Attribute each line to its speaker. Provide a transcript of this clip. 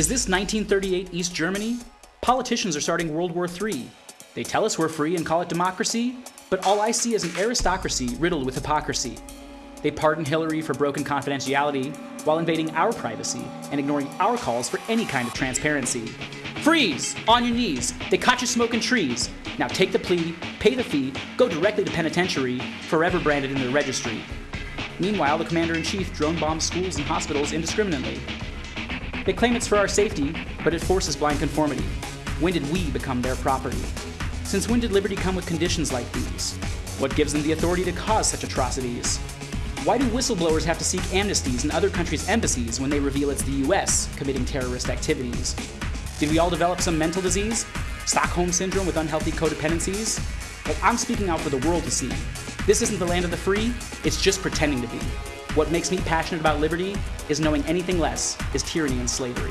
Speaker 1: Is this 1938 East Germany? Politicians are starting World War III. They tell us we're free and call it democracy, but all I see is an aristocracy riddled with hypocrisy. They pardon Hillary for broken confidentiality while invading our privacy and ignoring our calls for any kind of transparency. Freeze! On your knees! They caught you smoking trees. Now take the plea, pay the fee, go directly to penitentiary, forever branded in their registry. Meanwhile, the commander in chief drone bombs schools and hospitals indiscriminately. They claim it's for our safety, but it forces blind conformity. When did we become their property? Since when did liberty come with conditions like these? What gives them the authority to cause such atrocities? Why do whistleblowers have to seek amnesties in other countries' embassies when they reveal it's the US committing terrorist activities? Did we all develop some mental disease? Stockholm Syndrome with unhealthy codependencies? Well, I'm speaking out for the world to see. This isn't the land of the free, it's just pretending to be. What makes me passionate about liberty is knowing anything less is tyranny and slavery.